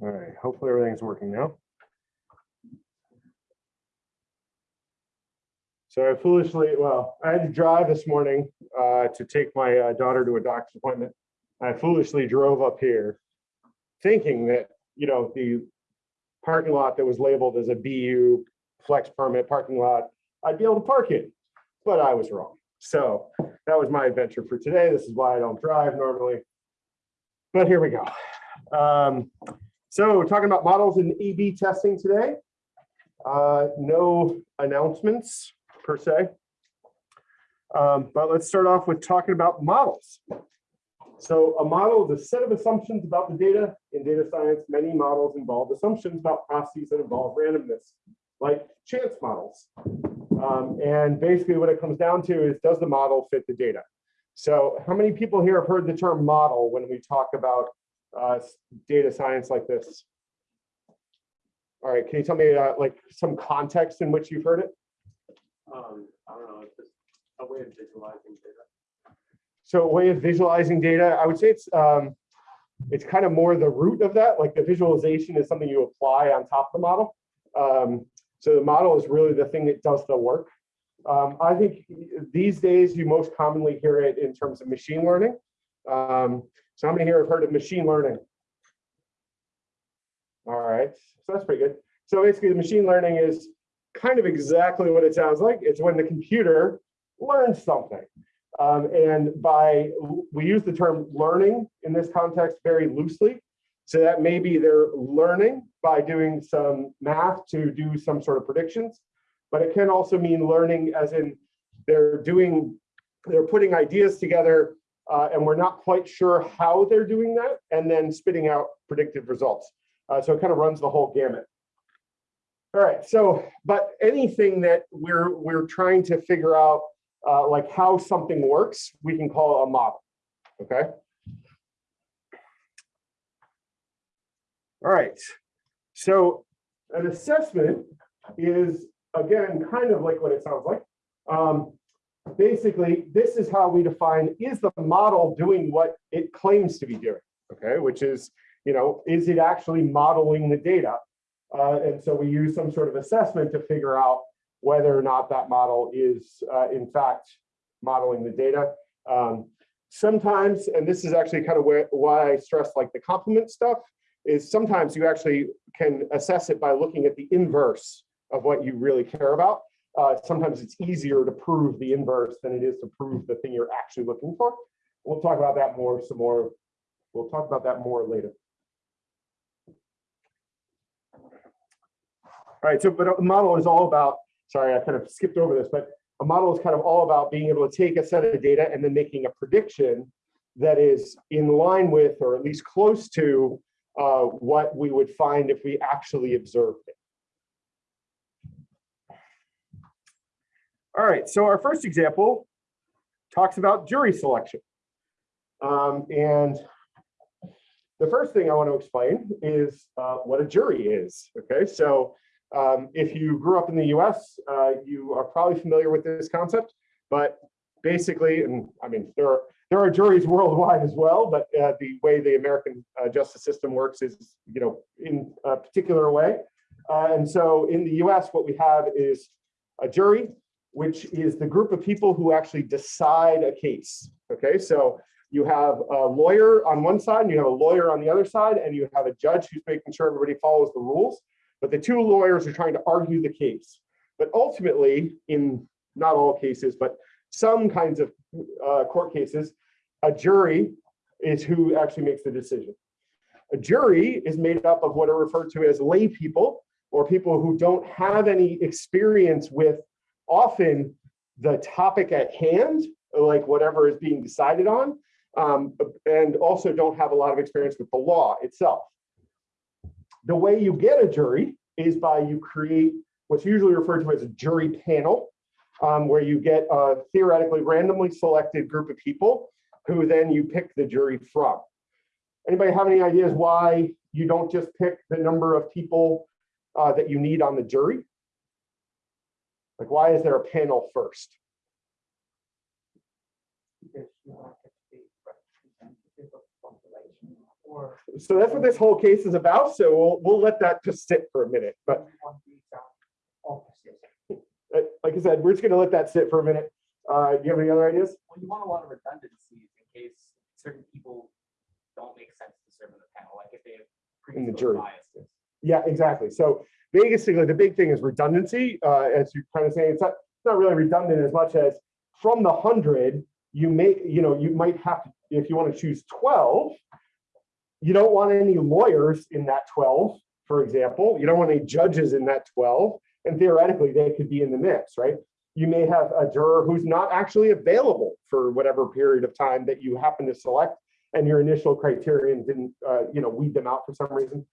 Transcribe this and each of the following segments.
All right, hopefully everything's working now. So I foolishly, well, I had to drive this morning uh, to take my uh, daughter to a doctor's appointment. I foolishly drove up here thinking that, you know, the parking lot that was labeled as a BU flex permit parking lot, I'd be able to park it, but I was wrong. So that was my adventure for today. This is why I don't drive normally. But here we go. Um, so talking about models and A/B testing today. Uh, no announcements per se. Um, but let's start off with talking about models. So a model is a set of assumptions about the data. In data science, many models involve assumptions about processes that involve randomness, like chance models. Um, and basically what it comes down to is, does the model fit the data? So how many people here have heard the term model when we talk about uh, data science like this? All right, can you tell me uh, like some context in which you've heard it? Um, I don't know, it's just a way of visualizing data. So a way of visualizing data, I would say it's um, it's kind of more the root of that. Like the visualization is something you apply on top of the model. Um, so the model is really the thing that does the work. Um, I think these days you most commonly hear it in terms of machine learning. Um, so how many here have heard of machine learning? All right, so that's pretty good. So basically machine learning is kind of exactly what it sounds like. It's when the computer learns something. Um, and by, we use the term learning in this context very loosely. So that maybe they're learning by doing some math to do some sort of predictions, but it can also mean learning as in they're doing, they're putting ideas together uh, and we're not quite sure how they're doing that and then spitting out predictive results. Uh, so it kind of runs the whole gamut. All right, so, but anything that we're, we're trying to figure out uh, like how something works, we can call a model, okay? All right, so an assessment is, again, kind of like what it sounds like. Um, basically, this is how we define, is the model doing what it claims to be doing, okay? Which is, you know, is it actually modeling the data? Uh, and so we use some sort of assessment to figure out whether or not that model is uh, in fact modeling the data. Um, sometimes, and this is actually kind of where, why I stress like the complement stuff, is sometimes you actually can assess it by looking at the inverse of what you really care about. Uh, sometimes it's easier to prove the inverse than it is to prove the thing you're actually looking for. We'll talk about that more, some more. We'll talk about that more later. All right, so but a model is all about, sorry, I kind of skipped over this, but a model is kind of all about being able to take a set of data and then making a prediction that is in line with, or at least close to, uh, what we would find if we actually observed it. All right, so our first example talks about jury selection. Um, and the first thing I want to explain is uh, what a jury is. Okay, so um, if you grew up in the US, uh, you are probably familiar with this concept, but basically, and I mean, there are, there are juries worldwide as well, but uh, the way the American uh, justice system works is, you know, in a particular way. Uh, and so in the US, what we have is a jury, which is the group of people who actually decide a case. Okay, so you have a lawyer on one side, and you have a lawyer on the other side, and you have a judge who's making sure everybody follows the rules. But the two lawyers are trying to argue the case. But ultimately, in not all cases, but some kinds of uh, court cases, a jury is who actually makes the decision. A jury is made up of what are referred to as lay people or people who don't have any experience with often the topic at hand, like whatever is being decided on, um, and also don't have a lot of experience with the law itself. The way you get a jury is by you create what's usually referred to as a jury panel, um, where you get a theoretically randomly selected group of people who then you pick the jury from. Anybody have any ideas why you don't just pick the number of people uh, that you need on the jury? Like, why is there a panel first? because you want it to be representative of the population or so that's what this whole case is about. So we'll, we'll let that just sit for a minute. But uh, like I said, we're just gonna let that sit for a minute. Uh, do you have any other ideas? Well, you want a lot of redundancies in case certain people don't make sense to serve in the panel, like if they have In the jury. biases. Yeah, exactly. So basically, the big thing is redundancy. Uh, as you're kind of saying, it's not, it's not really redundant as much as from the hundred, you may, you know, you might have, to if you want to choose twelve, you don't want any lawyers in that twelve, for example. You don't want any judges in that twelve, and theoretically, they could be in the mix, right? You may have a juror who's not actually available for whatever period of time that you happen to select, and your initial criterion didn't, uh, you know, weed them out for some reason.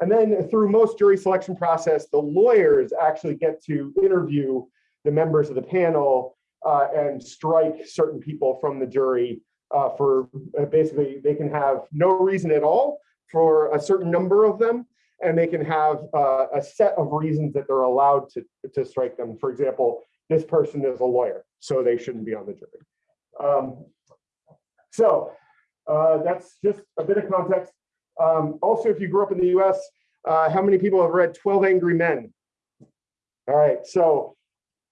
And then through most jury selection process, the lawyers actually get to interview the members of the panel uh, and strike certain people from the jury uh, for uh, basically they can have no reason at all for a certain number of them, and they can have uh, a set of reasons that they're allowed to, to strike them. For example, this person is a lawyer, so they shouldn't be on the jury. Um, so uh, that's just a bit of context. Um, also, if you grew up in the US, uh, how many people have read 12 Angry Men? All right, so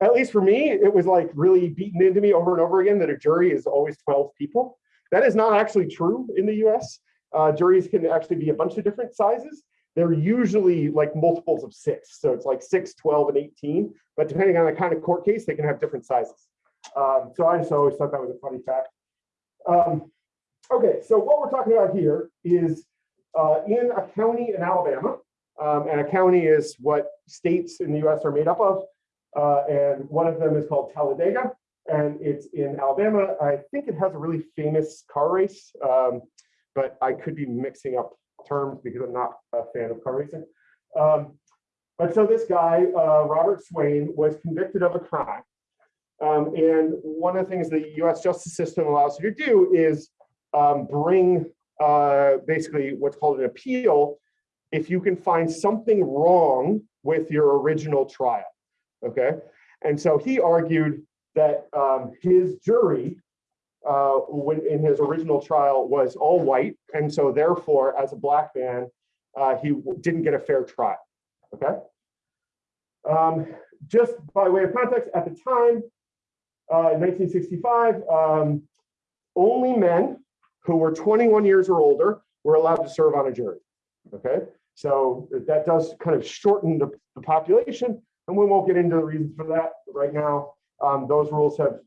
at least for me, it was like really beaten into me over and over again that a jury is always 12 people. That is not actually true in the US. Uh, juries can actually be a bunch of different sizes. They're usually like multiples of six. So it's like six, 12, and 18. But depending on the kind of court case, they can have different sizes. Um, so I just always thought that was a funny fact. Um, okay, so what we're talking about here is uh, in a county in Alabama, um, and a county is what states in the US are made up of. Uh, and one of them is called Talladega, and it's in Alabama. I think it has a really famous car race, um, but I could be mixing up terms because I'm not a fan of car racing. Um, but so this guy, uh, Robert Swain, was convicted of a crime. Um, and one of the things the US justice system allows you to do is um, bring uh, basically what's called an appeal if you can find something wrong with your original trial. Okay. And so he argued that um, his jury, uh, when in his original trial, was all white. And so, therefore, as a black man, uh, he didn't get a fair trial. Okay. Um, just by way of context, at the time, uh, in 1965, um, only men who were 21 years or older were allowed to serve on a jury. Okay, so that does kind of shorten the, the population, and we won't get into the reasons for that right now. Um, those rules have,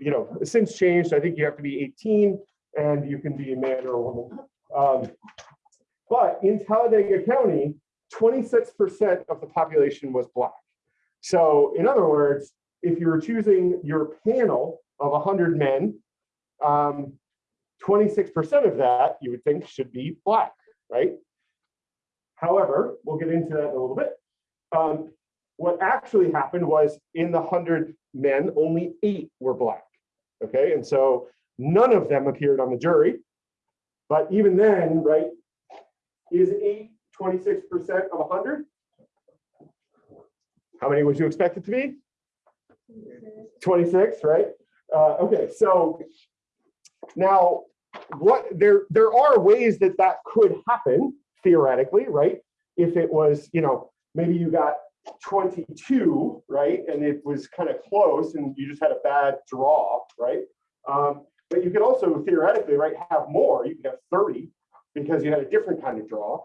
you know, since changed. I think you have to be 18 and you can be a man or a woman. Um, but in Talladega County, 26% of the population was black. So in other words, if you were choosing your panel of 100 men, um, 26% of that you would think should be black, right? However, we'll get into that in a little bit. Um, what actually happened was in the 100 men, only eight were black. Okay, and so none of them appeared on the jury. But even then, right, is eight 26% of 100? How many would you expect it to be? 26, right? Uh, okay, so now what there there are ways that that could happen theoretically, right? If it was, you know, maybe you got 22, right? And it was kind of close and you just had a bad draw, right? Um, but you could also theoretically, right, have more. You could have 30 because you had a different kind of draw.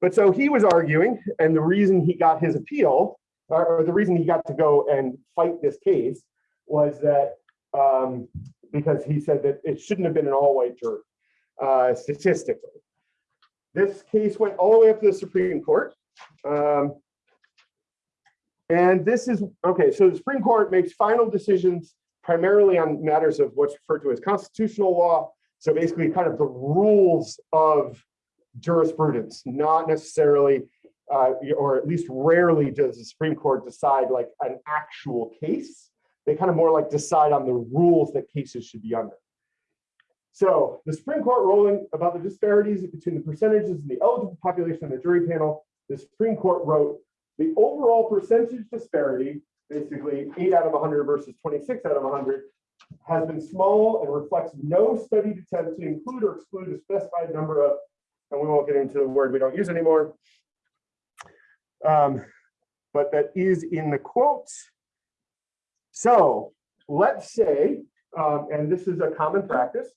But so he was arguing, and the reason he got his appeal, or, or the reason he got to go and fight this case, was that um, because he said that it shouldn't have been an all-white jury, uh, statistically. This case went all the way up to the Supreme Court. Um, and this is, okay, so the Supreme Court makes final decisions primarily on matters of what's referred to as constitutional law. So basically kind of the rules of jurisprudence, not necessarily, uh, or at least rarely does the Supreme Court decide like an actual case. They kind of more like decide on the rules that cases should be under. So the Supreme Court ruling about the disparities between the percentages and the eligible population on the jury panel, the Supreme Court wrote the overall percentage disparity, basically eight out of 100 versus 26 out of 100, has been small and reflects no studied attempt to include or exclude a specified number of and we won't get into the word we don't use anymore. Um, but that is in the quotes. So let's say, um, and this is a common practice.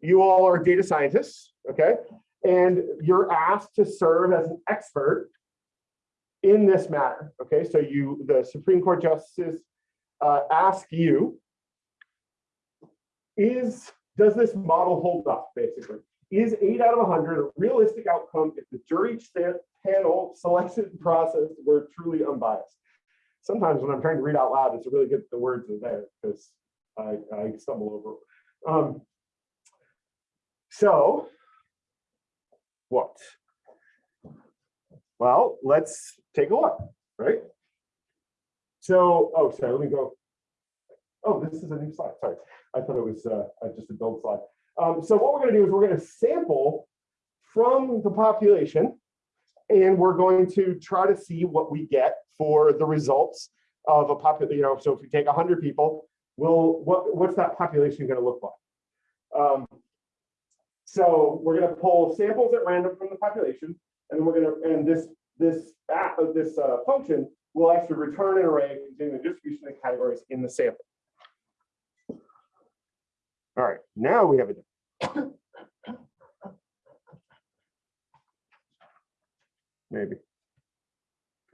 You all are data scientists, okay? And you're asked to serve as an expert in this matter, okay? So you, the Supreme Court justices uh, ask you, is, does this model hold up, basically? Is eight out of 100 a realistic outcome if the jury panel selection process were truly unbiased? Sometimes when I'm trying to read out loud, it's really good the words are there because I, I stumble over. Um, so, what? Well, let's take a look, right? So, oh, sorry, let me go. Oh, this is a new slide, sorry. I thought it was uh, uh, just a build slide. Um, so what we're gonna do is we're gonna sample from the population and we're going to try to see what we get for the results of a population, you know, so if we take hundred people, well, what, what's that population gonna look like? Um, so we're gonna pull samples at random from the population, and we're gonna, and this, this, app, uh, this uh, function will actually return an array containing the distribution of categories in the sample. All right, now we have it. Maybe.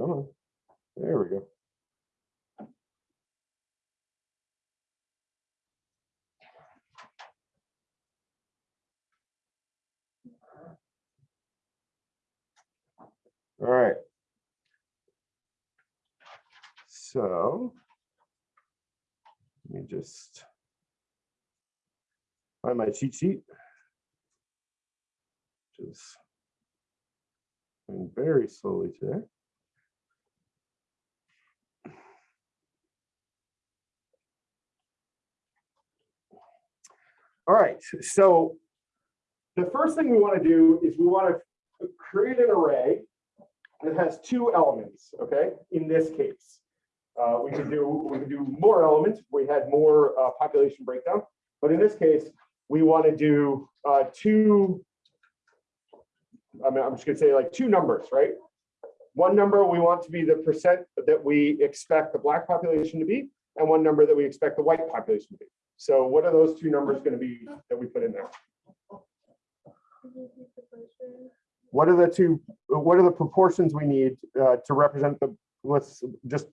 Come on, there we go. All right. So. Let me just. Find my cheat sheet. Which is. Going very slowly today. All right, so the first thing we want to do is we want to create an array that has two elements, okay, in this case. Uh, we could do, we could do more elements, if we had more uh, population breakdown, but in this case, we want to do uh, two, I mean, I'm just gonna say like two numbers, right? One number we want to be the percent that we expect the black population to be, and one number that we expect the white population to be. So what are those two numbers gonna be that we put in there? What are the two, what are the proportions we need uh, to represent the, let's just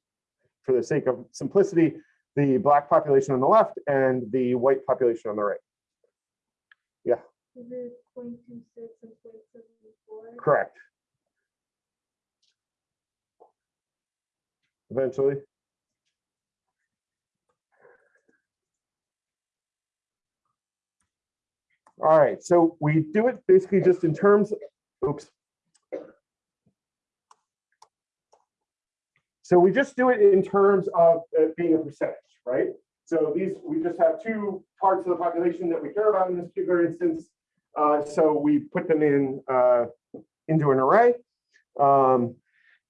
for the sake of simplicity, the black population on the left and the white population on the right? Is it point two six and point seven four? Correct. Eventually. All right, so we do it basically just in terms, oops. So we just do it in terms of it being a percentage, right? So these, we just have two parts of the population that we care about in this particular instance. Uh, so we put them in uh, into an array. Um,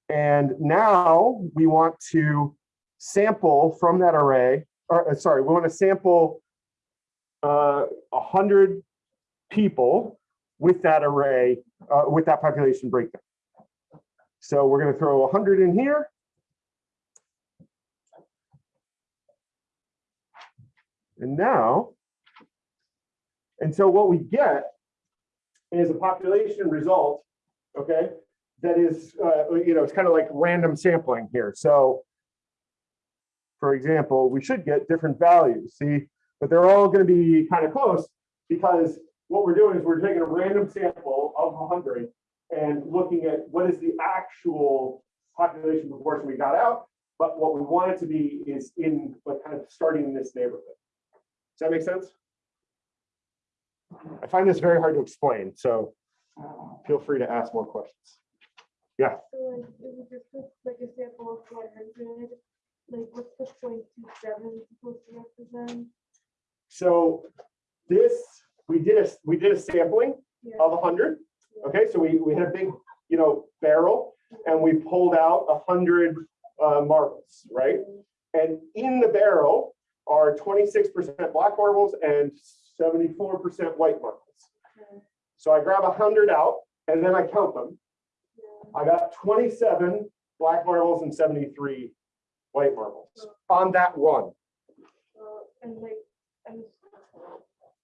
and now we want to sample from that array, or uh, sorry, we want to sample uh, a hundred people with that array, uh, with that population breakdown. So we're going to throw a hundred in here. And now, and so what we get is a population result, okay, that is, uh, you know, it's kind of like random sampling here. So for example, we should get different values, see, but they're all going to be kind of close because what we're doing is we're taking a random sample of 100 and looking at what is the actual population proportion we got out. But what we want it to be is in like kind of starting in this neighborhood. Does that make sense? I find this very hard to explain, so feel free to ask more questions. Yeah. So like, it was just like a sample of one hundred, like what's the point two seven supposed to represent? So this, we did a, we did a sampling Yeah. of hundred. Okay, so we, we had a big, you know, barrel and we pulled out a hundred uh, marbles, right? And in the barrel are twenty-six percent black marbles and seventy-four percent white marbles. Okay. So I grab a hundred out and then I count them. Yeah. I got twenty-seven black marbles and seventy-three white marbles on that one Uh, and like, and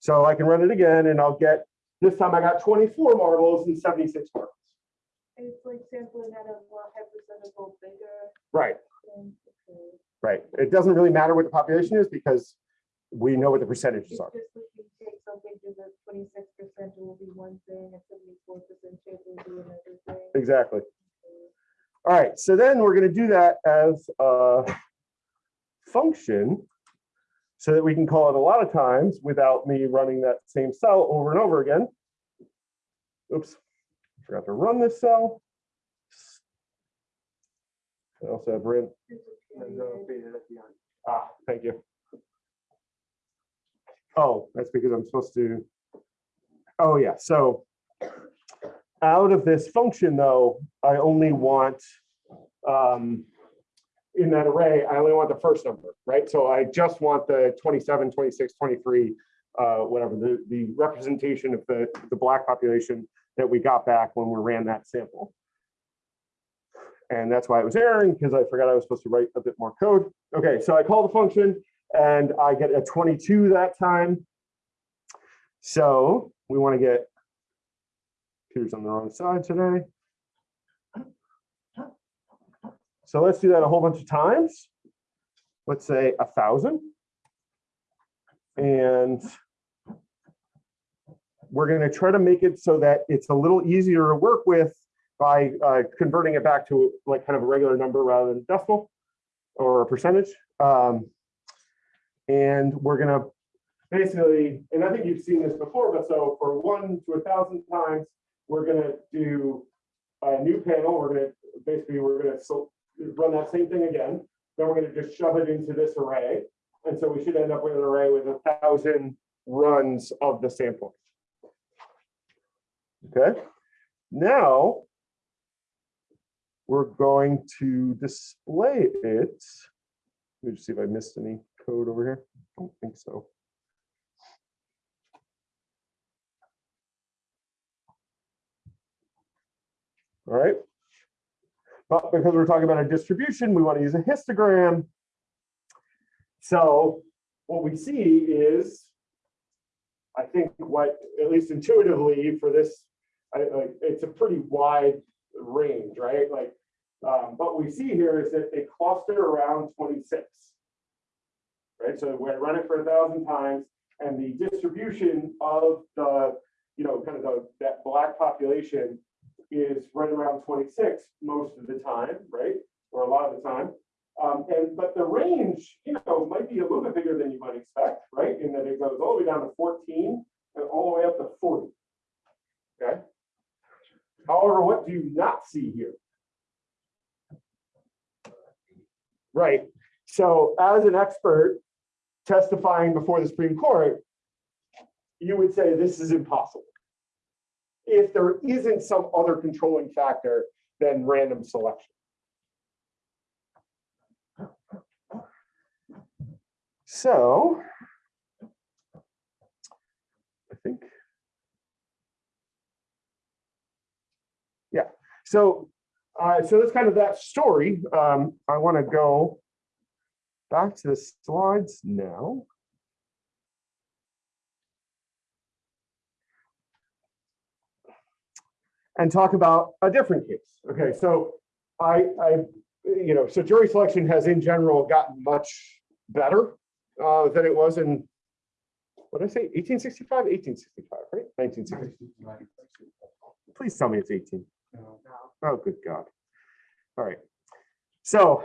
So I can run it again and I'll get, this time I got twenty-four marbles and seventy-six marbles. it's like sampling out of what hypercentical bigger Right, okay. right. It doesn't really matter what the population is because we know what the percentages are. just like you take something to the twenty-six percent, it will be one thing, and seventy-four percent chance it will be another thing. Exactly. All right, so then we're gonna do that as a function so that we can call it a lot of times without me running that same cell over and over again. Oops, forgot to run this cell. I also have period. ah, thank you. Oh, that's because I'm supposed to, oh yeah, so out of this function though, I only want, um, in that array, I only want the first number, right? So I just want the 27, 26, 23, uh, whatever, the, the representation of the, the black population that we got back when we ran that sample. And that's why it was erroring, because I forgot I was supposed to write a bit more code. Okay, so I call the function and I get a 22 that time. So we want to get, Peter's on the wrong side today. So let's do that a whole bunch of times. Let's say a thousand. And we're going to try to make it so that it's a little easier to work with by uh, converting it back to like kind of a regular number rather than decimal or a percentage. Um, and we're going to basically, and I think you've seen this before, but so for one to a thousand times, we're going to do a new panel. We're going to basically, we're going to run that same thing again. Then we're going to just shove it into this array. And so we should end up with an array with a thousand runs of the sampling. Okay, now we're going to display it. Let me just see if I missed any code over here. I Don't think so. All right. But because we're talking about a distribution, we want to use a histogram. So what we see is, I think what, at least intuitively for this, I, like, it's a pretty wide range, right? Like, um, what we see here is that they cluster around 26. Right, so we run it for a thousand times, and the distribution of the, you know, kind of the, that black population is right around 26 most of the time, right? Or a lot of the time. Um, and but the range, you know, might be a little bit bigger than you might expect, right? In that it goes all the way down to 14 and all the way up to 40. Okay. However, what do you not see here? Right. So as an expert testifying before the Supreme Court, you would say this is impossible if there isn't some other controlling factor than random selection. So I think, yeah, so uh, so that's kind of that story. Um, I want to go back to the slides now. And talk about a different case. Okay, so I, I, you know, so jury selection has in general gotten much better uh, than it was in, what did I say, 1865, 1865, right? 1965. Please tell me it's 18. Oh, good God. All right. So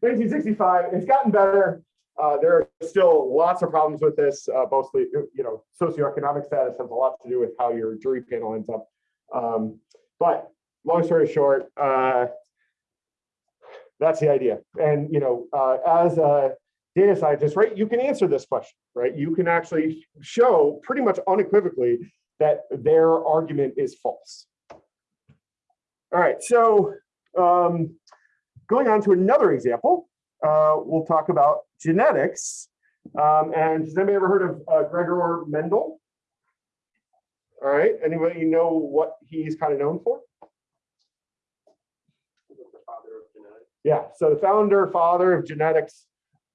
1965, it's gotten better. Uh, there are still lots of problems with this, uh, mostly, you know, socioeconomic status has a lot to do with how your jury panel ends up. Um, but long story short, uh, that's the idea. And, you know, uh, as a data scientist, right, you can answer this question, right? You can actually show pretty much unequivocally that their argument is false. All right, so um, going on to another example, uh, we'll talk about genetics. Um, and has anybody ever heard of uh, Gregor Mendel? All right, anybody know what he's kind of known for? Yeah, so the founder, father of genetics.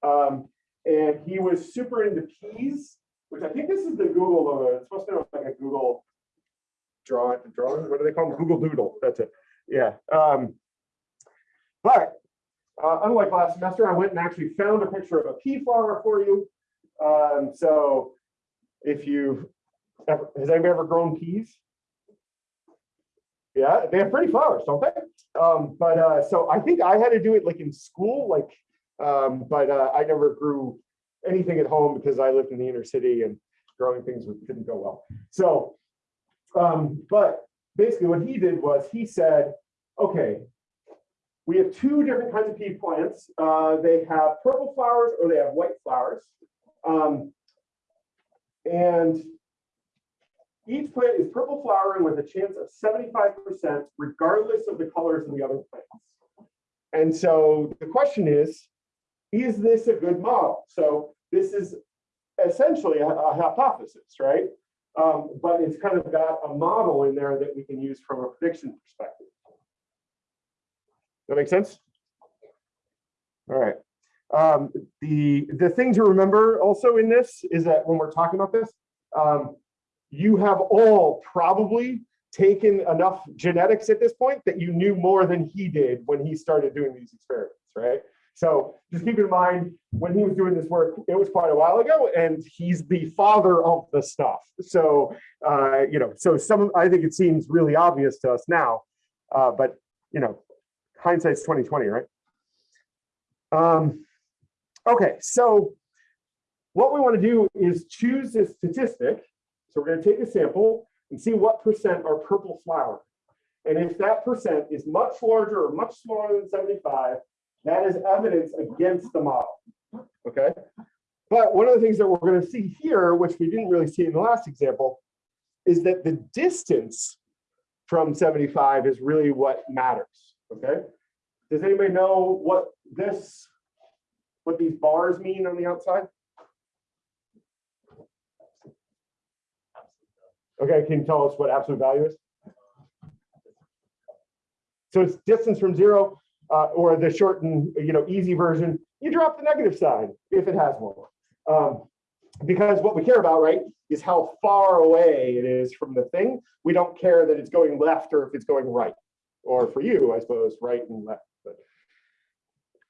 Um, and he was super into peas, which I think this is the Google logo. It's supposed to be like a Google drawing, drawing, what do they call them? Google Doodle. That's it. Yeah. Um, but uh, unlike last semester, I went and actually found a picture of a pea flower for you. Um, so if you ever, has anybody ever grown peas? Yeah, they have pretty flowers, don't they? Um, but uh, so I think I had to do it like in school, like, um, but uh, I never grew anything at home because I lived in the inner city and growing things didn't go well. So, um, but basically what he did was he said, okay, we have two different kinds of pea plants. Uh, they have purple flowers or they have white flowers. Um, and each plant is purple flowering with a chance of 75% regardless of the colors of the other plants. And so the question is, is this a good model? So this is essentially a, a hypothesis, right? Um, but it's kind of got a model in there that we can use from a prediction perspective. That makes sense? All right. Um, the, the thing to remember also in this is that when we're talking about this, um, you have all probably taken enough genetics at this point that you knew more than he did when he started doing these experiments, right? So just keep in mind, when he was doing this work, it was quite a while ago, and he's the father of the stuff. So, uh, you know, so some, I think it seems really obvious to us now, uh, but, you know, hindsight's 2020, right? Um, okay, so what we want to do is choose this statistic. So we're going to take a sample and see what percent are purple flower. And if that percent is much larger or much smaller than 75, that is evidence against the model. Okay. But one of the things that we're going to see here, which we didn't really see in the last example, is that the distance from 75 is really what matters. Okay. Does anybody know what this, what these bars mean on the outside? Okay, can you tell us what absolute value is? So it's distance from zero, uh, or the short and, you know, easy version, you drop the negative sign if it has one. Um, because what we care about, right, is how far away it is from the thing. We don't care that it's going left or if it's going right. Or for you, I suppose, right and left.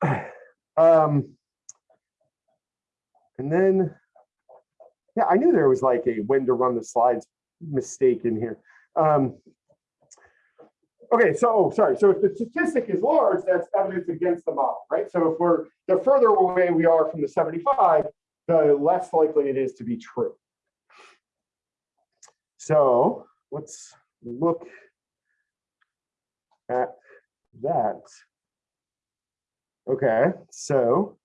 But, um, and then, yeah, I knew there was like a when to run the slides mistake in here. Um, okay, so oh, sorry. So if the statistic is large, that's evidence against the model, right? So if we're the further away we are from the 75, the less likely it is to be true. So let's look at that. Okay, so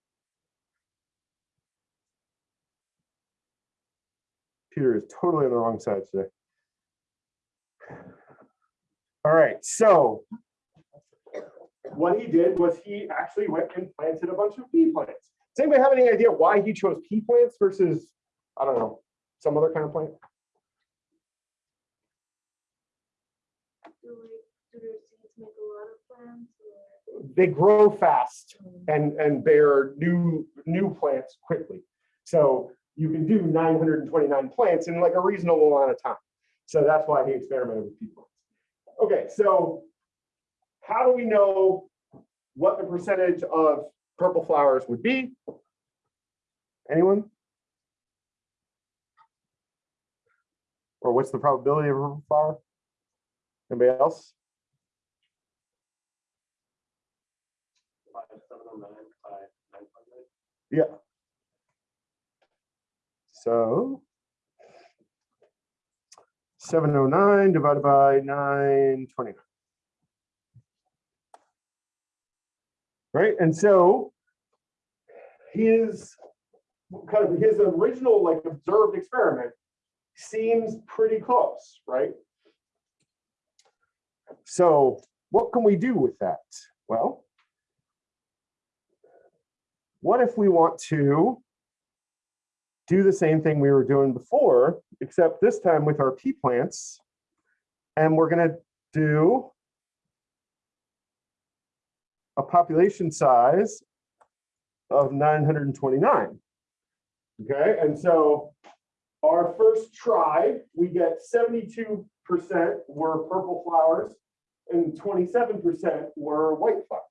Peter is totally on the wrong side today. All right, so what he did was he actually went and planted a bunch of pea plants. Does anybody have any idea why he chose pea plants versus, I don't know, some other kind of plant? Do like, do their seeds make a lot of plants or? They grow fast hmm. and, and bear new, new plants quickly. So you can do 929 plants in like a reasonable amount of time. So that's why he experimented with pea plants. Okay, so how do we know what the percentage of purple flowers would be? Anyone? Or what's the probability of a purple flower? Anybody else? Yeah. So. Seven oh nine divided by nine twenty. Right, and so. His, kind of his original like observed experiment seems pretty close, right? So what can we do with that? Well. What if we want to do the same thing we were doing before, except this time with our pea plants. And we're gonna do a population size of 929. Okay, and so our first try, we get 72% were purple flowers and 27% were white flowers.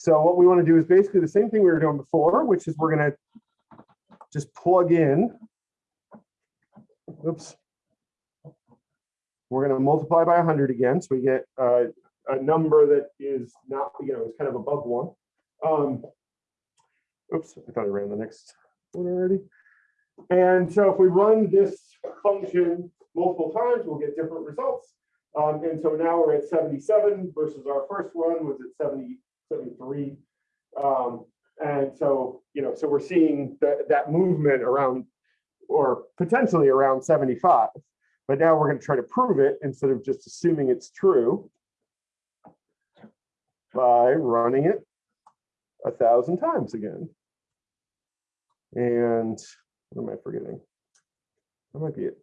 So what we want to do is basically the same thing we were doing before, which is we're going to just plug in. Oops. We're going to multiply by 100 again, so we get uh, a number that is not, you know, is kind of above one. Um, oops, I thought I ran the next one already. And so if we run this function multiple times, we'll get different results. Um, and so now we're at 77 versus our first one was at 70, 73. Um, and so, you know, so we're seeing that, that movement around or potentially around 75. But now we're going to try to prove it instead of just assuming it's true by running it a thousand times again. And what am I forgetting? That might be it.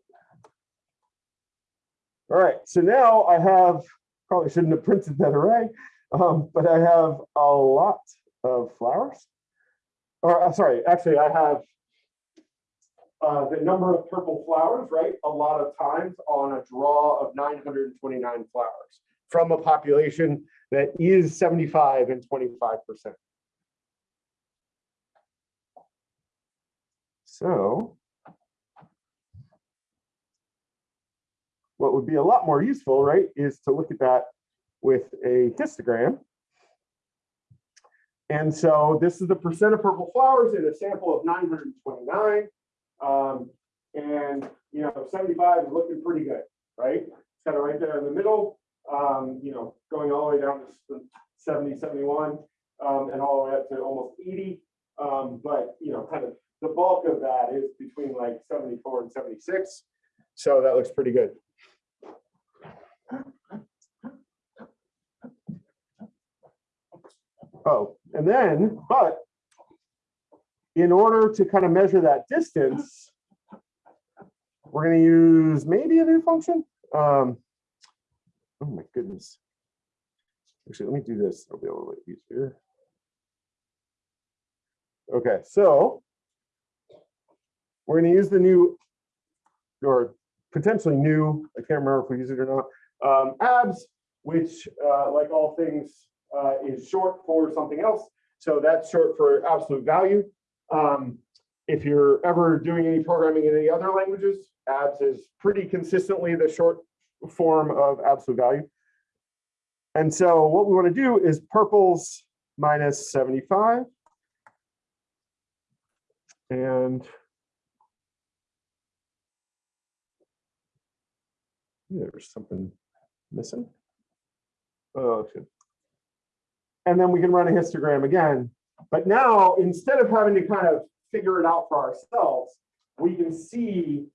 All right, so now I have, probably shouldn't have printed that array, um, but I have a lot of flowers. Or, uh, sorry, actually, I have uh, the number of purple flowers, right? A lot of times on a draw of 929 flowers from a population that is 75 and 25%. So what would be a lot more useful, right, is to look at that with a histogram. And so this is the percent of purple flowers in a sample of 929. Um, and, you know, 75 is looking pretty good, right? It's kind of right there in the middle, um, you know, going all the way down to 70, 71, um, and all the way up to almost 80. Um, but, you know, kind of the bulk of that is between like 74 and 76. So that looks pretty good. Oh, then, but in order to kind of measure that distance, we're going to use maybe a new function. Um, oh my goodness. Actually, let me do this. I'll be able to use easier. Okay, so we're going to use the new or potentially new, I can't remember if we use it or not, um, abs, which uh, like all things uh, is short for something else. So that's short for absolute value. Um, if you're ever doing any programming in any other languages, abs is pretty consistently the short form of absolute value. And so what we want to do is purples minus 75. And there's something missing. Oh, shit. And then we can run a histogram again. But now, instead of having to kind of figure it out for ourselves, we can see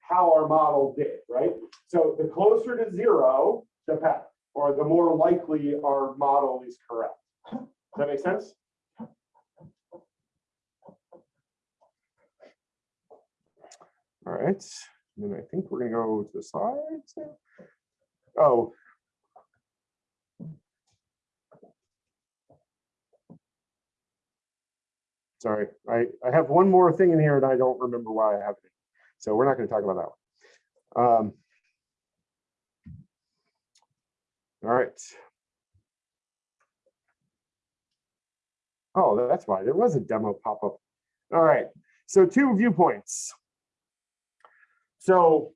how our model did, right? So the closer to zero, the better, or the more likely our model is correct. Does that make sense? All right, and then I think we're gonna go to the slides. Oh. Sorry, I, I have one more thing in here and I don't remember why I have it. So we're not gonna talk about that one. Um, All right. Oh, that's why there was a demo pop-up. All right, so two viewpoints. So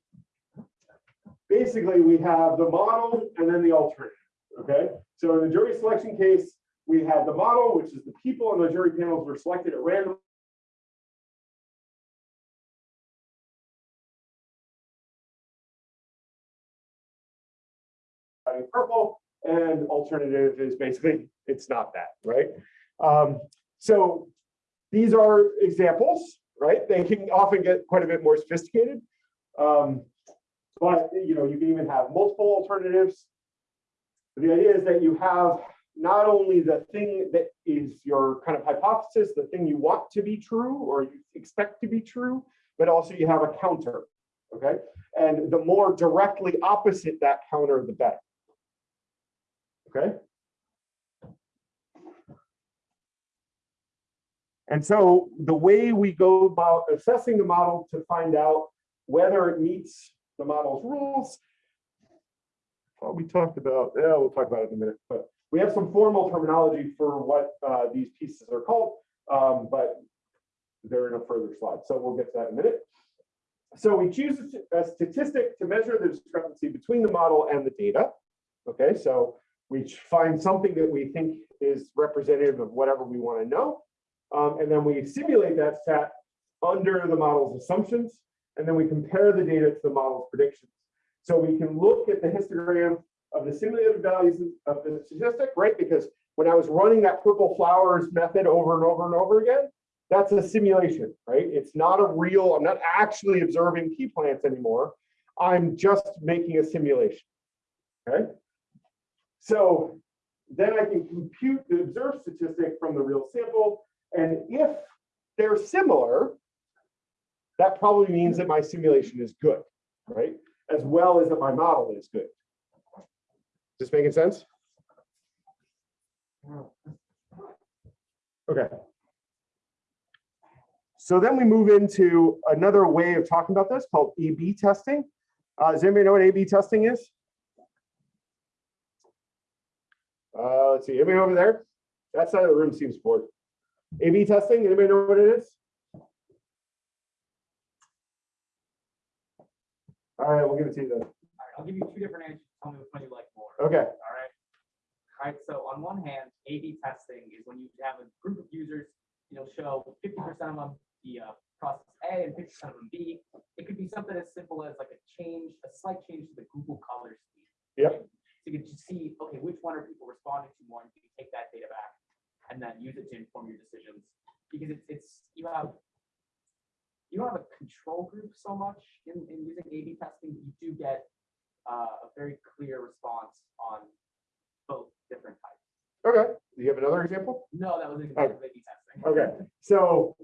basically we have the model and then the alternative, okay? So in the jury selection case, we had the model, which is the people on the jury panels were selected at random. Purple and alternative is basically, it's not that, right? Um, so these are examples, right? They can often get quite a bit more sophisticated. Um, but you know, you can even have multiple alternatives. The idea is that you have not only the thing that is your kind of hypothesis, the thing you want to be true or you expect to be true, but also you have a counter, okay? And the more directly opposite that counter, the better. Okay? And so the way we go about assessing the model to find out whether it meets the model's rules. Well, we talked about, yeah, we'll talk about it in a minute, but we have some formal terminology for what uh, these pieces are called, um, but they're in a further slide, so we'll get to that in a minute. So we choose a statistic to measure the discrepancy between the model and the data. Okay, so we find something that we think is representative of whatever we want to know. Um, and then we simulate that stat under the model's assumptions, and then we compare the data to the model's predictions. So we can look at the histogram of the simulated values of the statistic, right? Because when I was running that purple flowers method over and over and over again, that's a simulation, right? It's not a real, I'm not actually observing pea plants anymore. I'm just making a simulation, okay? So then I can compute the observed statistic from the real sample. And if they're similar, that probably means that my simulation is good, right? As well as that my model is good. This making sense? Okay. So then we move into another way of talking about this called A-B testing. Uh, does anybody know what A-B testing is? Uh, let's see, anybody over there? That side of the room seems bored. A-B testing, anybody know what it is? All right, we'll give it to you then. All right, I'll give you two different answers. Tell me which one you like. Okay, All right. All right, so on one hand, A/B testing is when you have a group of users, you'll show fifty percent of them the uh, process A and fifty percent of them B. It could be something as simple as like a change, a slight change to the Google color scheme. Yep. So you can just see, okay, which one are people responding to more, and you can take that data back and then use it to inform your decisions. Because it's, it's, you have, you don't have a control group so much in, in using A/B testing. You do get uh, a very clear response on both different types. okay. Do you have another example? No, that was an exactly A/B testing. Okay, so,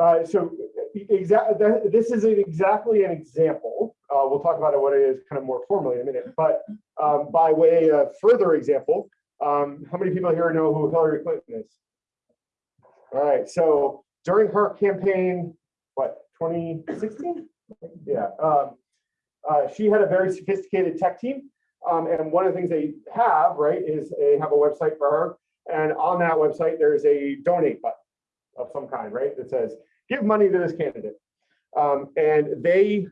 uh, so exactly, this is an- exactly an example. Uh, we'll talk about it, what it is kind of more formally in a minute, but, um, by way of further example, um, how many people here know who Hillary Clinton is? All right, so during her campaign, what, twenty sixteen? Yeah, um, uh, she had a very sophisticated tech team. Um, and one of the things they have, right, is they have a website for her. And on that website, there's a donate button of some kind, right? That says, give money to this candidate. Um, and they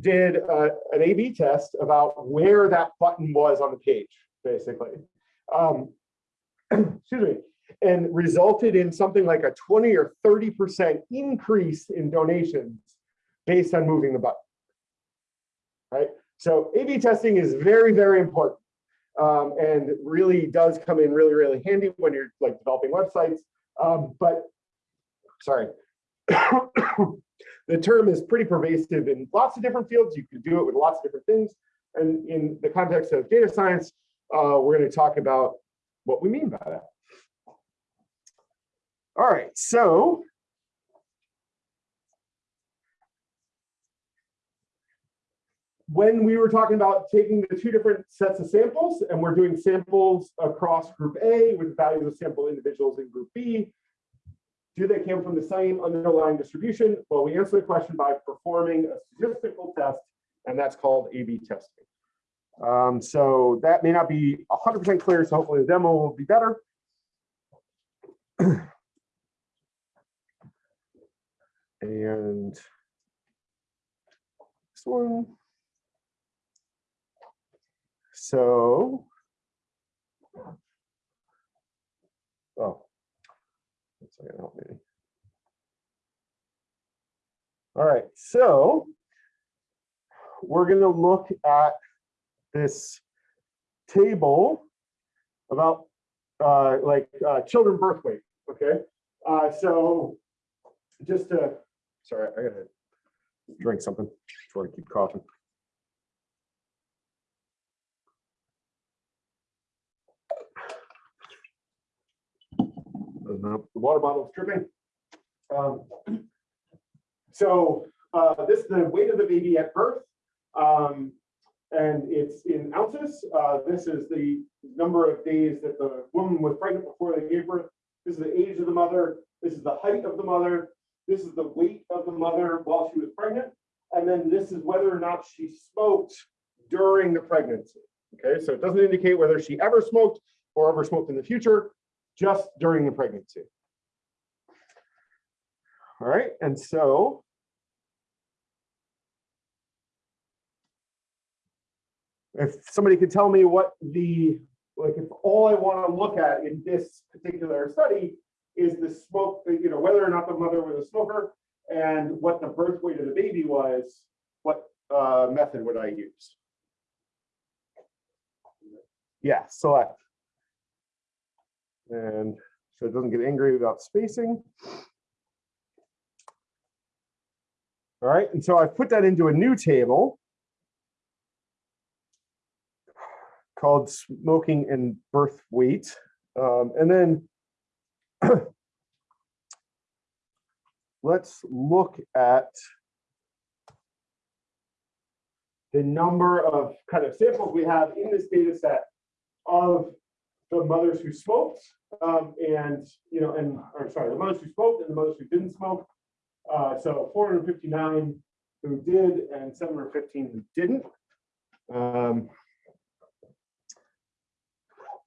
did uh, an A/B test about where that button was on the page, basically. Um, excuse me, and resulted in something like a 20 or 30% increase in donations based on moving the button. Right? So A/B testing is very, very important um, and really does come in really, really handy when you're like developing websites. Um, but sorry, the term is pretty pervasive in lots of different fields. You can do it with lots of different things. And in the context of data science, uh, we're going to talk about what we mean by that. All right, so when we were talking about taking the two different sets of samples and we're doing samples across group A with values of sample individuals in group B, do they come from the same underlying distribution? Well, we answer the question by performing a statistical test, and that's called A/B testing. Um, so that may not be 100% clear, so hopefully the demo will be better. And this one. So. Oh. That's not gonna help me. All right, so. We're gonna look at this table about uh, like uh, children birth weight, okay? Uh, so just to, sorry, I gotta drink something before I keep coughing. The water bottle's dripping. Um, So uh, this is the weight of the baby at birth. um, And it's in ounces. Uh, This is the number of days that the woman was pregnant before they gave birth. This is the age of the mother. This is the height of the mother. This is the weight of the mother while she was pregnant. And then this is whether or not she smoked during the pregnancy. Okay, so it doesn't indicate whether she ever smoked or ever smoked in the future, just during the pregnancy. All right, and so. If somebody could tell me what the, like, if all I want to look at in this particular study is the smoke, you know, whether or not the mother was a smoker and what the birth weight of the baby was, what uh, method would I use? Yeah, select. And so it doesn't get angry about spacing. All right, and so I've put that into a new table called smoking and birth weight. Um, and then let's look at the number of kind of samples we have in this data set of the mothers who smoked um, and, you know, and, or sorry, the mothers who smoked and the mothers who didn't smoke. Uh, so 459 who did and 715 who didn't. Um,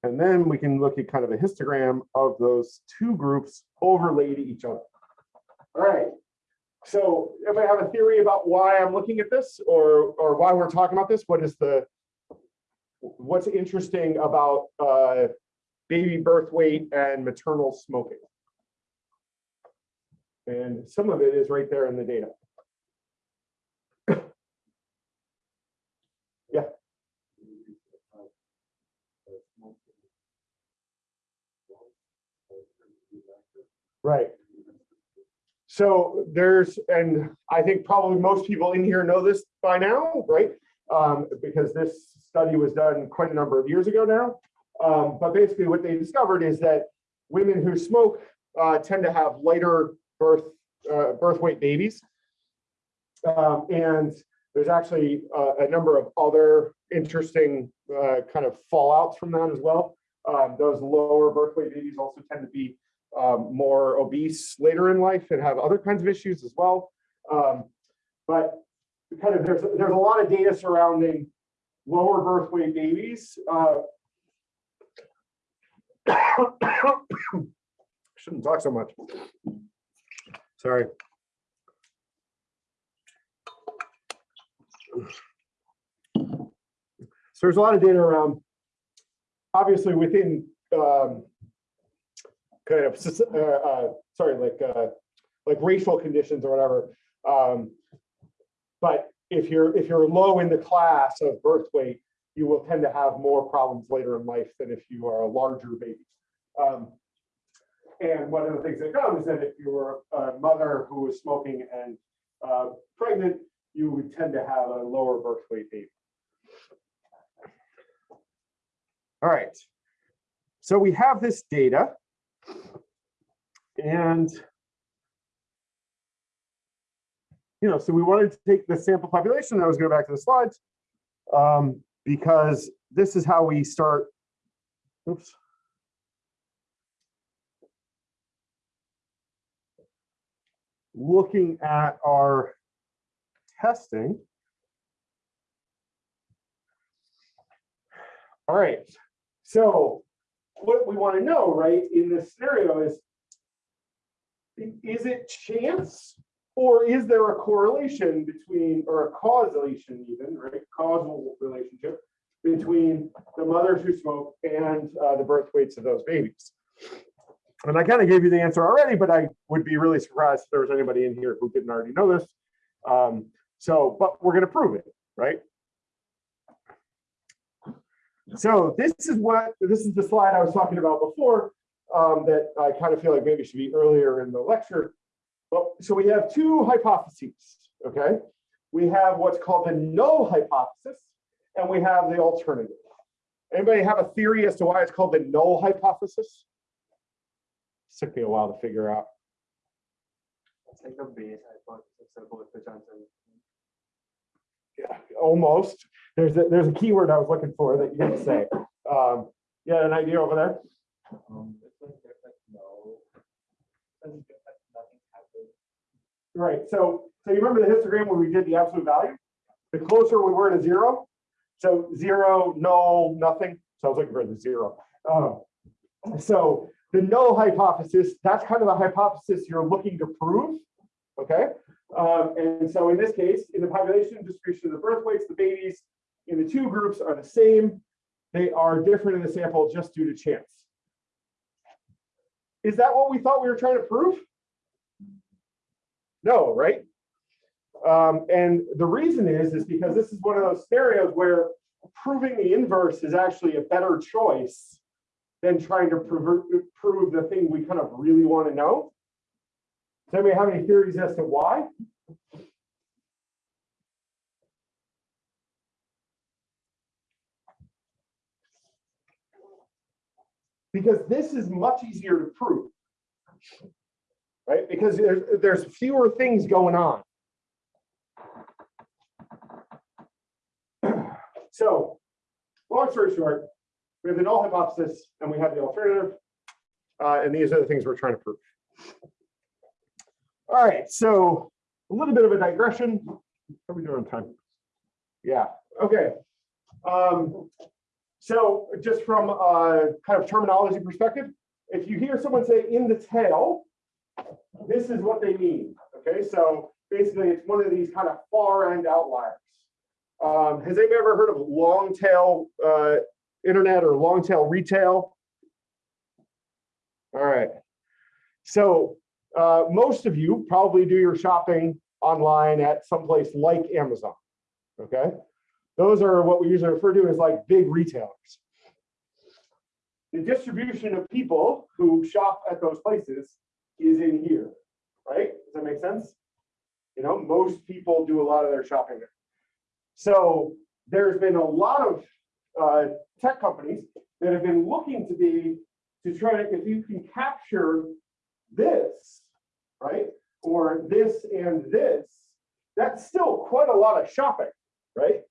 and then we can look at kind of a histogram of those two groups overlaid to each other. All right. So everybody have a theory about why I'm looking at this or, or why we're talking about this? What is the, what's interesting about uh, baby birth weight and maternal smoking? And some of it is right there in the data. Yeah. Right. So there's, and I think probably most people in here know this by now, right? Um, because this study was done quite a number of years ago now. Um, but basically what they discovered is that women who smoke uh, tend to have lighter birth uh, birth weight babies. Um, and there's actually uh, a number of other interesting uh, kind of fallouts from that as well. Um, those lower birth weight babies also tend to be um, more obese later in life and have other kinds of issues as well. Um, but kind of there's there's a lot of data surrounding lower birth weight babies. Uh, shouldn't talk so much. Sorry. So there's a lot of data around, obviously within um, kind of, uh, uh, sorry, like uh, like racial conditions or whatever. Um, but if you're if you're low in the class of birth weight, you will tend to have more problems later in life than if you are a larger baby. Um, and one of the things that comes is that if you were a mother who was smoking and uh, pregnant, you would tend to have a lower birth weight baby. All right. So we have this data. And you know, so we wanted to take the sample population. I was going back to the slides um, because this is how we start. Oops. Looking at our testing. All right, so what we want to know, right, in this scenario is, is it chance or is there a correlation between, or a causation even, right, causal relationship between the mothers who smoke and uh, the birth weights of those babies? And I kind of gave you the answer already, but I would be really surprised if there was anybody in here who didn't already know this. Um, so, but we're going to prove it, right? So this is what, this is the slide I was talking about before um, that I kind of feel like maybe should be earlier in the lecture. Well, so we have two hypotheses, okay? We have what's called the null hypothesis, and we have the alternative. Anybody have a theory as to why it's called the null hypothesis? It took me a while to figure out. It's like the base hypothesis of both the Johnson. Yeah, almost. There's a, there's a keyword I was looking for that you didn't say. Um, you had an idea over there? Um, it's like like no. doesn't feel like nothing happened. Right, so, so you remember the histogram where we did the absolute value? The closer we were to zero, so zero, null, nothing, so I was looking for the zero. Um, So the null hypothesis, that's kind of the hypothesis you're looking to prove, okay? Um, And so in this case, in the population distribution of the birth weights, the babies in the two groups are the same. They are different in the sample just due to chance. Is that what we thought we were trying to prove? No, right? Um, and the reason is, is because this is one of those scenarios where proving the inverse is actually a better choice than trying to prove, prove the thing we kind of really want to know. Does anybody have any theories as to why? Because this is much easier to prove. Right? Because there's, there's fewer things going on. So, long story short, we have the null hypothesis and we have the alternative. Uh, and these are the things we're trying to prove. All right, so a little bit of a digression. How are we doing on time? Yeah, okay. Um, so just from a kind of terminology perspective, if you hear someone say in the tail, this is what they mean. Okay, so basically it's one of these kind of far end outliers. Um, has anybody ever heard of long tail uh, internet or long tail retail? All right. So uh, most of you probably do your shopping online at someplace like Amazon. Okay. Those are what we usually refer to as like big retailers. The distribution of people who shop at those places is in here, right? Does that make sense? You know, most people do a lot of their shopping there. So there's been a lot of uh, tech companies that have been looking to be to try to, if you can capture this, right? Or this and this, that's still quite a lot of shopping, right?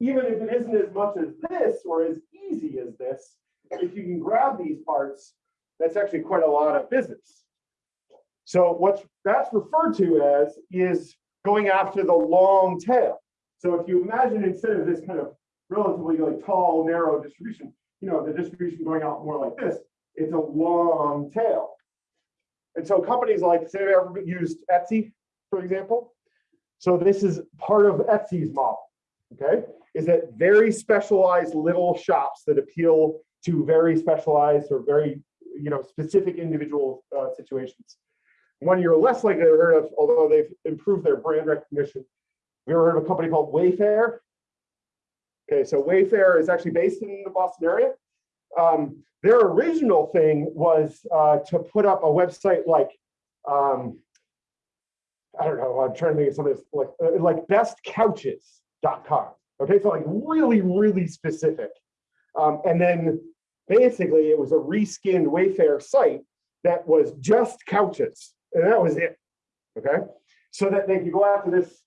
Even if it isn't as much as this or as easy as this, if you can grab these parts, that's actually quite a lot of business. So what that's referred to as is going after the long tail. So if you imagine instead of this kind of relatively like tall, narrow distribution, you know, the distribution going out more like this, it's a long tail. And so companies like, say, ever used Etsy, for example. So this is part of Etsy's model, okay? Is that very specialized little shops that appeal to very specialized or very, you know, specific individual uh, situations. One you're less likely to heard of, although they've improved their brand recognition. We ever heard of a company called Wayfair? Okay, so Wayfair is actually based in the Boston area. Um, their original thing was uh, to put up a website like, um, I don't know, I'm trying to think of something like, uh, like bestcouches.com. Okay, so like really, really specific. Um, and then basically it was a reskinned Wayfair site that was just couches, and that was it. Okay, so that they could go after this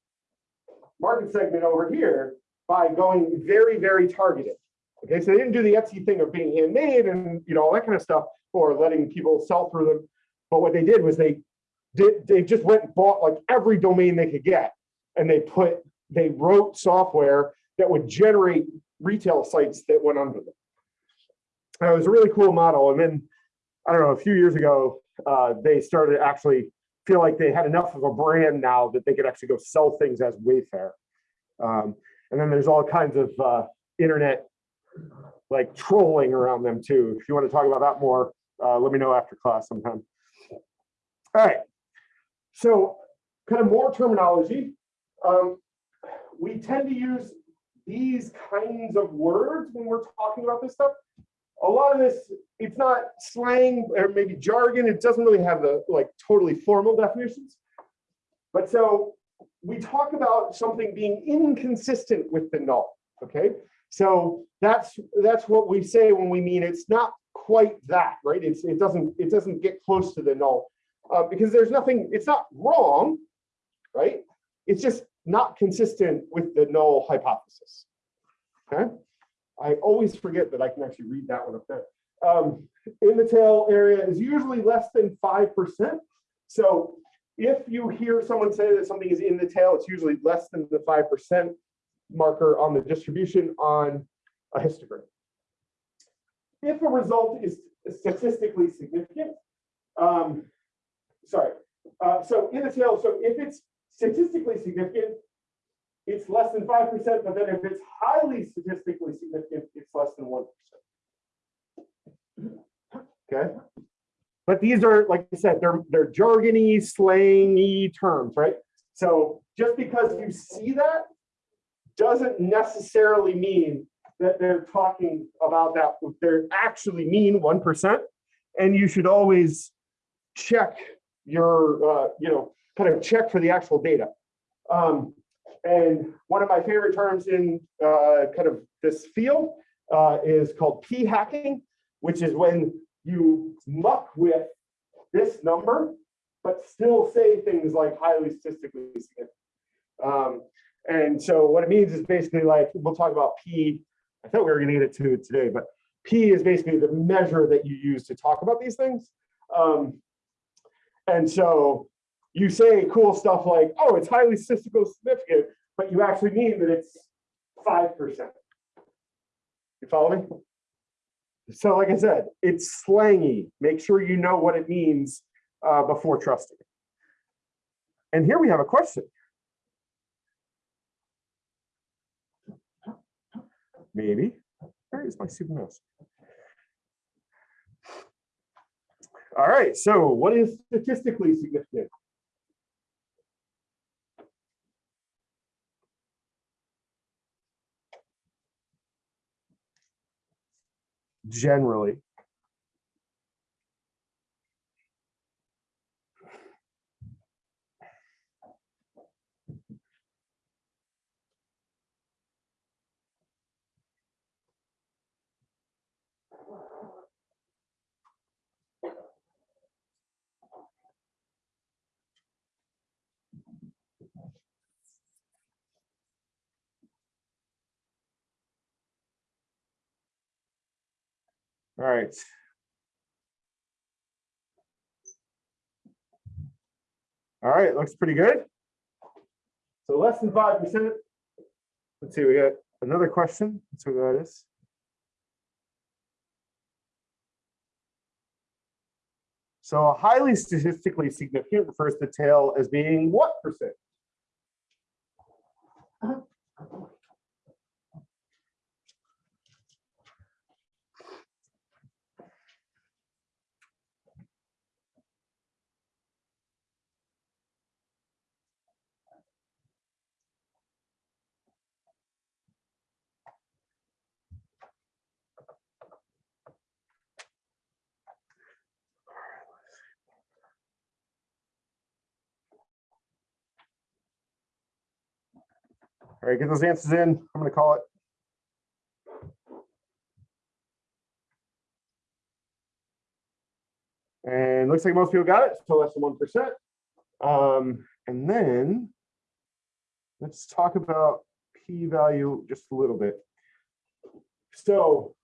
market segment over here by going very, very targeted. Okay, so they didn't do the Etsy thing of being handmade and you know all that kind of stuff, or letting people sell through them. But what they did was they did they just went and bought like every domain they could get, and they put they wrote software that would generate retail sites that went under them. And it was a really cool model. And then I don't know, a few years ago, uh, they started to actually feel like they had enough of a brand now that they could actually go sell things as Wayfair. Um, and then there's all kinds of uh, internet like trolling around them too. If you want to talk about that more, uh, let me know after class sometime. All right. So kind of more terminology. Um, we tend to use these kinds of words when we're talking about this stuff. A lot of this, it's not slang or maybe jargon. It doesn't really have the like totally formal definitions. But so we talk about something being inconsistent with the null, okay? So that's that's what we say when we mean it's not quite that, right? It's, it doesn't, it doesn't get close to the null. Uh, because there's nothing, it's not wrong, right? It's just not consistent with the null hypothesis. Okay? I always forget that I can actually read that one up there. Um, in the tail area is usually less than 5%. So if you hear someone say that something is in the tail, it's usually less than the 5% marker on the distribution on a histogram. If a result is statistically significant, um, sorry, uh, so in the tail, so if it's statistically significant, it's less than 5%, but then if it's highly statistically significant, it's less than 1%. Okay. But these are, like I said, they're, they're jargony, slangy terms, right? So just because you see that doesn't necessarily mean that they're talking about that. They actually mean 1%. And you should always check your, uh, you know, kind of check for the actual data. Um, and one of my favorite terms in uh, kind of this field uh, is called p hacking, which is when you muck with this number, but still say things like highly statistically significant. Um, and so what it means is basically like, we'll talk about P. I thought we were gonna get it to today, but P is basically the measure that you use to talk about these things. Um, and so you say cool stuff like, oh, it's highly statistical significant, but you actually mean that it's 5%. You follow me? So like I said, it's slangy. Make sure you know what it means uh, before trusting. And here we have a question. Maybe. Where is my super mouse? All right, so what is statistically significant? Generally. All right. All right, looks pretty good. So less than five percent. Let's see, we got another question. Let's see what that is. So a highly statistically significant refers to tail as being what percent? Uh-huh. All right, get those answers in. I'm gonna call it. And looks like most people got it, so less than one percent. Um, and then let's talk about p-value just a little bit. So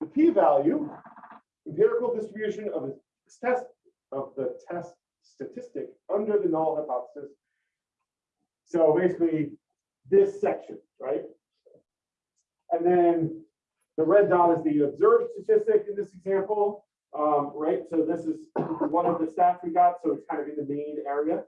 the p-value, empirical distribution of a test of the test statistic under the null hypothesis. So basically, this section, right? And then the red dot is the observed statistic in this example, um, right? So this is one of the stats we got, so it's kind of in the main area.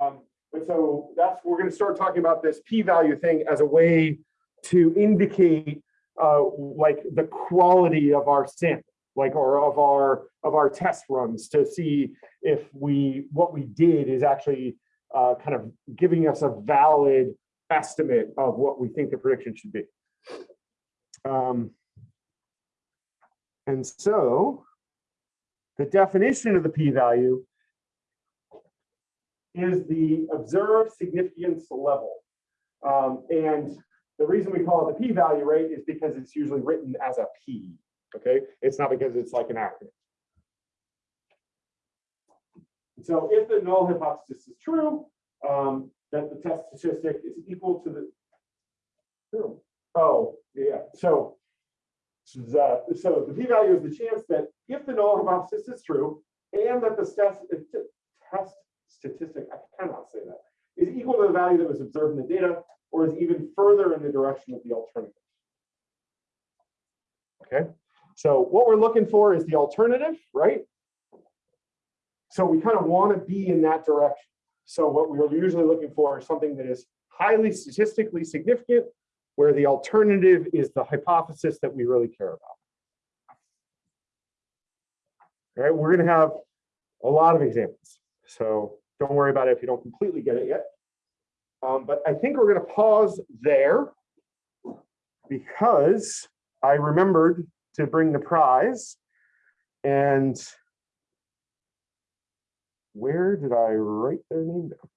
Um, but so that's, we're gonna start talking about this p-value thing as a way to indicate uh, like the quality of our sample, like or of our of our test runs to see if we what we did is actually uh, kind of giving us a valid estimate of what we think the prediction should be. Um, and so the definition of the p-value is the observed significance level. Um, and the reason we call it the p-value rate is because it's usually written as a p. Okay, it's not because it's like an acronym. So if the null hypothesis is true, um, then the test statistic is equal to the. Oh, yeah, so. The, so the p-value is the chance that if the null hypothesis is true and that the test, test statistic, I cannot say that, is equal to the value that was observed in the data or is even further in the direction of the alternative. Okay, so what we're looking for is the alternative, right? So we kind of want to be in that direction. So what we are usually looking for is something that is highly statistically significant, where the alternative is the hypothesis that we really care about. All right, we're going to have a lot of examples. So don't worry about it if you don't completely get it yet. Um, but I think we're going to pause there because I remembered to bring the prize. And where did I write their name down?